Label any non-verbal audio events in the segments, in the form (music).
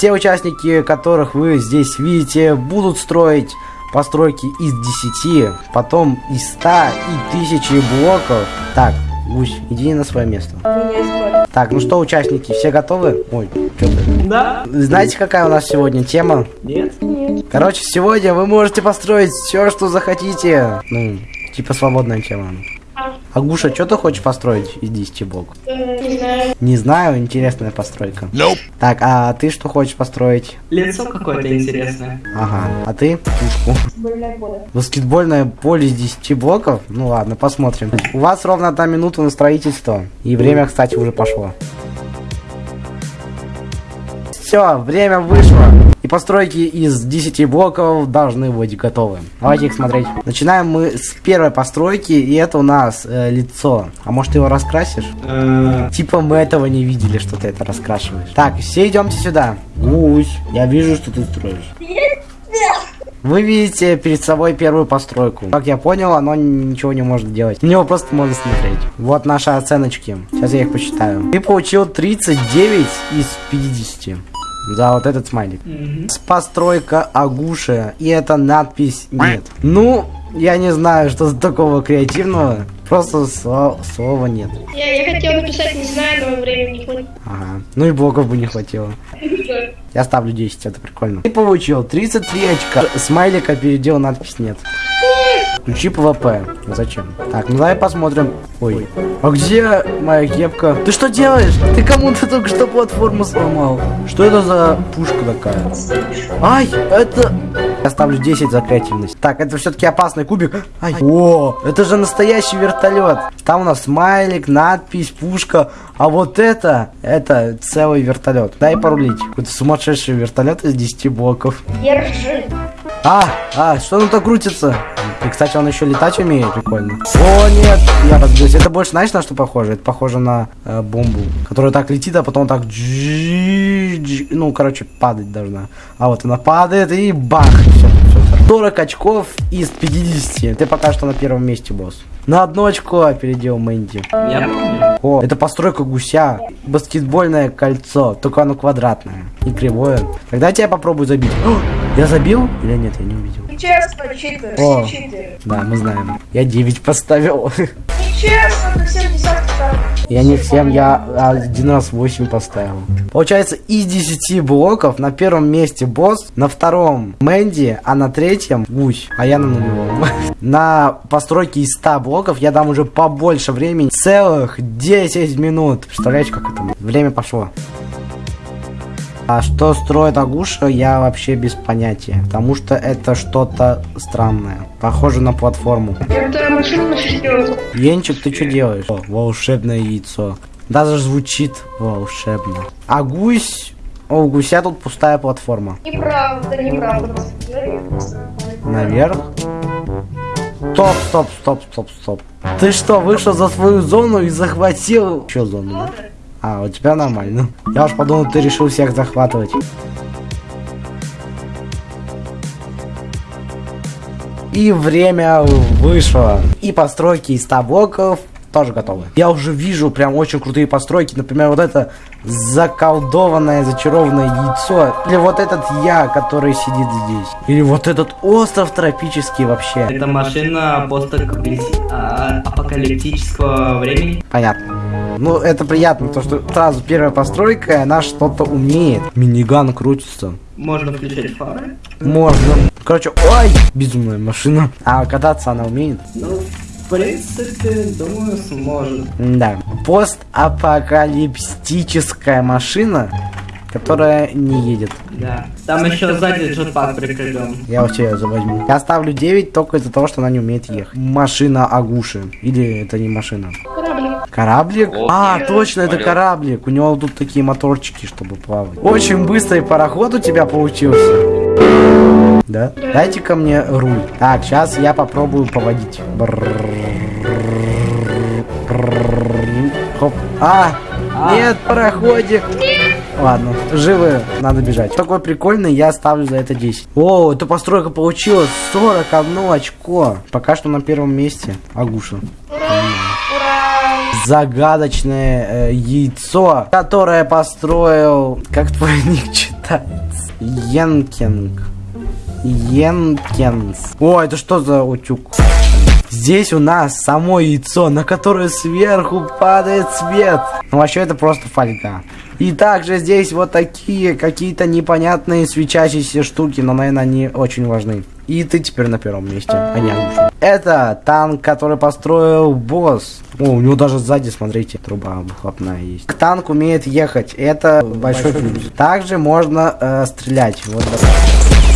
Все участники, которых вы здесь видите, будут строить постройки из 10, потом из 100 и 1000 блоков. Так, Гусь, иди на свое место. Так, ну что, участники, все готовы? Ой, что ты? Да? Знаете, какая у нас сегодня тема? Нет? Короче, сегодня вы можете построить все, что захотите. Ну, типа свободная тема. Агуша, что ты хочешь построить из 10 блоков? Не знаю. Не знаю, интересная постройка. Так, а ты что хочешь построить? Лицо какое-то интересное. Ага, а ты? Пушку. Больная поле. Баскетбольное поле из 10 блоков? Ну ладно, посмотрим. У вас ровно одна минута на строительство. И время, кстати, уже пошло. Все, время вышло. Постройки из 10 блоков должны быть готовы. Давайте их смотреть. Начинаем мы с первой постройки, и это у нас э, лицо. А может ты его раскрасишь? Э, Типа мы этого не видели, что ты это раскрашиваешь. Так, все идемте сюда. Гусь, я вижу, что ты строишь. Вы видите перед собой первую постройку. Как я понял, оно ничего не может делать. На него просто можно смотреть. Вот наши оценочки. Сейчас я их посчитаю. Ты получил 39 из 50. За вот этот смайлик. мгм. С постройка Агуши. И это надпись нет. Ну, я не знаю, что за такого креативного. Просто сло- слова нет. Я, я хотел написать, не знаю, но времени не хватит. Ага. Ну и блоков бы не хватило. (laughs) Я ставлю 10, это прикольно. Ты получил 33 очка. Смайлика передел надпись нет. Включи PvP. Зачем? Так, ну давай посмотрим. Ой. А где моя кепка? Ты что делаешь? Ты кому-то только что платформу сломал. Что это за пушка такая? Ай, это... Я ставлю 10 за креативность. Так, это все-таки опасный кубик. Ай. О, это же настоящий вертолет. Там у нас смайлик, надпись, пушка. А вот это, это целый вертолет. Дай порулить. Какой-то сумасшедший вертолет из 10 блоков. Держи. А, а, что оно так крутится? И, кстати, он еще летать умеет, прикольно. О, нет, я разбился. Это больше, знаешь, на что похоже? Это похоже на э, бомбу, которая так летит, а потом так... Ну, короче, падать должна. А вот она падает и бах! Все, все. 40 очков из 50. Ты пока что на первом месте, босс. На одно очко опередил Мэнди. Я помню. О, это постройка гуся. Баскетбольное кольцо, только оно квадратное, не кривое. Тогда я попробую забить. О, (gasps) я забил? Или нет, я не увидел. Нечестно, читер. О. Читер. Да, мы знаем. Я 9 поставил. Нечестно, ты всем десятки. Я не всем, я один раз 8 поставил. Получается, из 10 блоков на первом месте босс, на втором Мэнди, а на третьем гусь, а я на нулевом. (laughs) На постройке из 100 блоков я дам уже побольше времени. Целых 10 минут. Представляете, как это? Время пошло. А что строит Агуша, я вообще без понятия. Потому что это что-то странное. Похоже на платформу. Это машина. Енчик, ты что делаешь? О, волшебное яйцо. Даже звучит волшебно. А гусь... О, у гуся тут пустая платформа. Неправда, неправда. Наверх. Стоп, стоп, стоп, стоп, стоп. Ты что, вышел за свою зону и захватил... Что зону? да? А, у тебя нормально. Я уж подумал, ты решил всех захватывать. И время вышло. И постройки из 100 блоков тоже готовы. Я уже вижу прям очень крутые постройки. Например, вот это заколдованное, зачарованное яйцо. Или вот этот я, который сидит здесь. Или вот этот остров тропический вообще. Это машина постапокалиптического времени. Понятно. Ну, это приятно, то что сразу первая постройка, и она что-то умеет. Миниган крутится. Можно включать фары. Можно. Короче, ой, безумная машина. А кататься она умеет? Ну, в принципе, думаю, сможет. Да. Постапокалиптическая машина, которая не едет. Да. Там еще сзади джетпак прикреплен. Я у тебя возьму. Я ставлю 9 только из-за того, что она не умеет ехать. Машина Агуши. Или это не машина? Кораблик. А, точно, это кораблик. У него тут такие моторчики, чтобы плавать. Очень быстрый пароход у тебя получился. Да? Дайте ко мне руль. Так, сейчас я попробую поводить. Хоп. А, нет, пароходик. Ладно, живы, надо бежать. Такой прикольный, я ставлю за это 10. О, эта постройка получилась 41 очко. Пока что на первом месте Агуша. Ура! Загадочное э, яйцо, которое построил... Как твой (laughs) ник читается? Йенкинг. Йенкинс. О, это что за утюг? Здесь у нас само яйцо, на которое сверху падает свет. Ну, вообще, это просто фольга. И также здесь вот такие какие-то непонятные свечащиеся штуки, но, наверное, они очень важны. И ты теперь на первом месте, а не Агуша. Это танк, который построил босс. О, у него даже сзади, смотрите, труба выхлопная есть. Танк умеет ехать, это большой плюс. Также можно э, стрелять. Вот.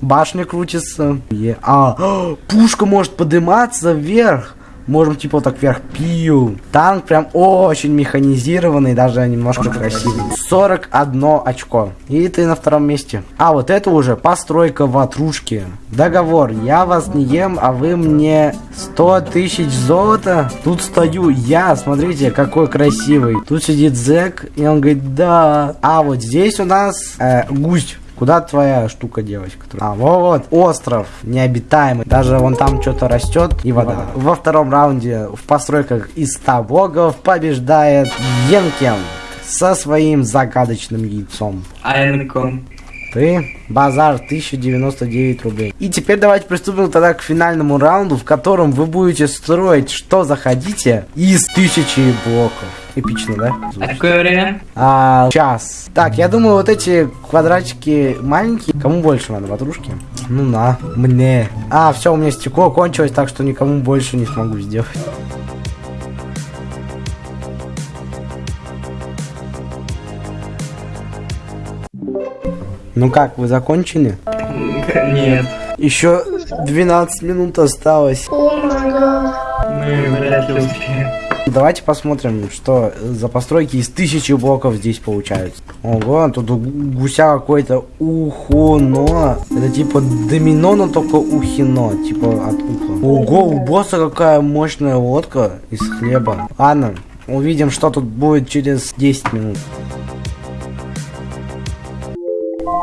Башня крутится. Е- А, (gasps) пушка может подниматься вверх. Можем типа вот так вверх пил. Танк прям очень механизированный, даже немножко красивый. 41 очко. И ты на втором месте. А вот это уже постройка ватрушки. Договор. Я вас не ем, а вы мне 100 тысяч золота. Тут стою я, смотрите, какой красивый. Тут сидит зэк, и он говорит, да. А вот здесь у нас э, гусь. Куда твоя штука, девочка? А, вот, остров необитаемый. Даже вон там что-то растет и вода. Во втором раунде в постройках из 100 богов побеждает Йенкен со своим загадочным яйцом. Айнком. Ты базар 1099 рублей. И теперь давайте приступим тогда к финальному раунду, в котором вы будете строить что захотите из тысячи блоков. Эпично, да? А какое время? А, час. Так, я думаю, вот эти квадратики маленькие. Кому больше надо, ватрушки? Ну на, мне. А, все, у меня стекло кончилось, так что никому больше не смогу сделать. Ну как, вы закончили? Нет. Еще 12 минут осталось. О. Мы вряд ли успеем. Давайте посмотрим, что за постройки из тысячи блоков здесь получаются. Ого, тут у гуся какое-то ухоно. Это типа домино, но только ухино, типа от уха. Ого, у босса какая мощная лодка из хлеба. Ладно, увидим, что тут будет через 10 минут.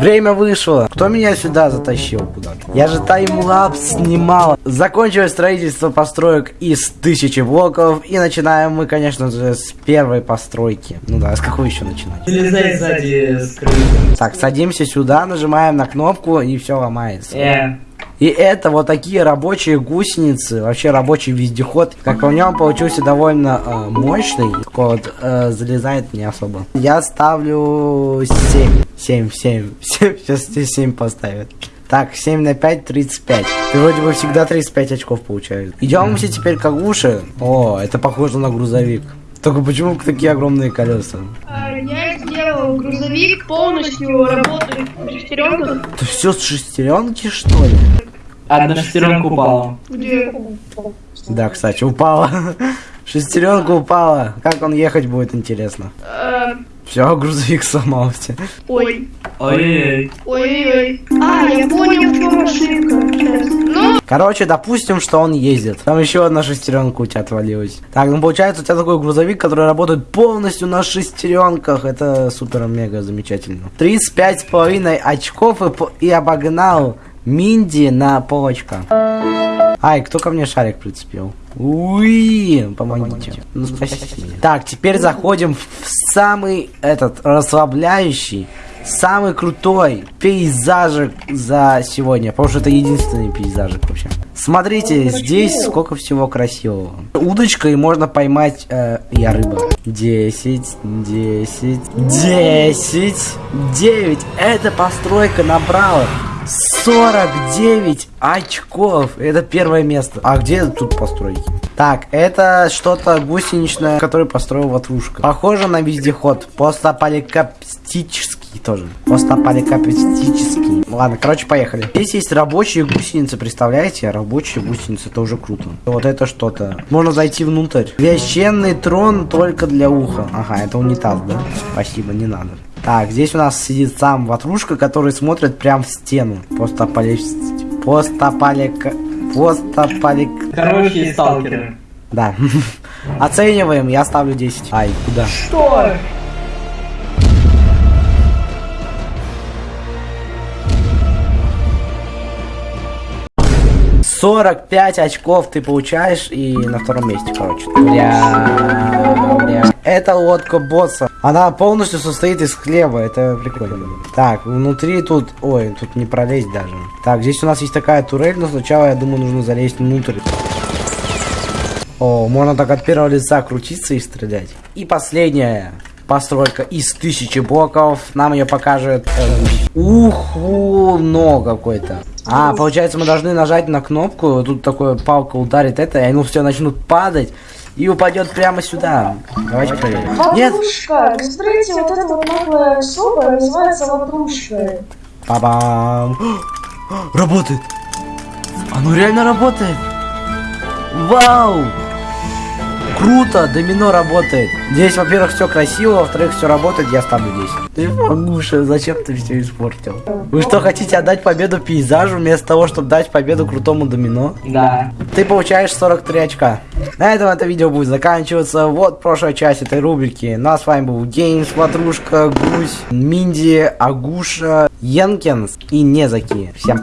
Время вышло. Кто меня сюда затащил куда-то? Я же таймлапс снимал. Закончилось строительство построек из тысячи блоков. И начинаем мы, конечно же, с первой постройки. Ну да, с какой еще начинать? Залезай сзади скрыто. Так, садимся сюда, нажимаем на кнопку и все ломается. Э, И это вот такие рабочие гусеницы, вообще рабочий вездеход. Как по мне, он получился довольно э, мощный. Такой вот э, залезает не особо. Я ставлю 7. 7, 7, 7. Сейчас тебе 7 поставят. Так, 7 на 5, 35. Ты вроде бы всегда 35 очков получаешь. Идем все теперь к Агуше. О, это похоже на грузовик. Только почему такие огромные колеса? А, Я сделал грузовик полностью работает в шестеренках. Это все с шестеренки, что ли? одна шестеренка упала. Где? Да, кстати, упала. (laughs) Шестеренка упала. Как он ехать будет, интересно. А, Все, грузовик сломался. Ой. Ой, Ой-ой-ой. А, я понял, в чем ошибка. Сейчас. Ну, Короче, допустим, что он ездит. Там еще одна шестеренка у тебя отвалилась. Так, ну получается у тебя такой грузовик, который работает полностью на шестеренках. Это супер-мега замечательно. 35 с половиной очков и, и обогнал Минди на полочка. Ай, кто ко мне шарик прицепил? Уи, помогите. Ну, спасите меня. Так, теперь заходим в самый этот расслабляющий, самый крутой пейзажик за сегодня. Потому что это единственный пейзажик вообще. Смотрите, здесь сколько всего красивого. Удочкой можно поймать... э, я рыба. 10, 10, 10, 9. Эта постройка набрала 49 очков. Это первое место. А где тут постройки? Так, это что-то гусеничное, которое построил Ватрушка. Похоже на вездеход. Постапокалиптический тоже. Постапокалиптический. Ладно, короче, поехали. Здесь есть рабочие гусеницы, представляете? Рабочие гусеницы, это уже круто. Вот это что-то. Можно зайти внутрь. Священный трон только для уха. Ага, это унитаз, да? Спасибо, не надо. Так, здесь у нас сидит сам Ватрушка, который смотрит прям в стену. Постапокалиптический. Постапалика... Постапалик... Короче, сталкеры. Да. (laughs) Оцениваем, я ставлю 10. Ай, куда? что? 45 очков ты получаешь и на втором месте, короче. Бля, бля. Это лодка босса. Она полностью состоит из хлеба, это прикольно. Так, внутри тут... Ой, тут не пролезть даже. Так, здесь у нас есть такая турель, но сначала, я думаю, нужно залезть внутрь. О, можно так от первого лица крутиться и стрелять. И последняя постройка из тысячи блоков. Нам ее покажет... Э, уху, но какой-то. А, получается, мы должны нажать на кнопку, тут такое палка ударит это, и они все начнут падать. И упадет прямо сюда. Давайте проверим. Нет! Ватрушка! Вы смотрите, вот эта вот новая особа называется ватрушка. Па-бам! Работает! Оно реально работает! Вау! Круто! Домино работает! Здесь, во-первых, все красиво, во-вторых, все работает, я ставлю 10. Ты Магуша, зачем ты все испортил? Вы что, хотите отдать победу пейзажу вместо того, чтобы дать победу крутому домино? Да. Ты получаешь 43 очка. На этом это видео будет заканчиваться. Вот прошлая часть этой рубрики. Ну а с вами был Геймс, Ватрушка, Гусь, Минди, Агуша, Йенкинс и Незаки. Всем пока.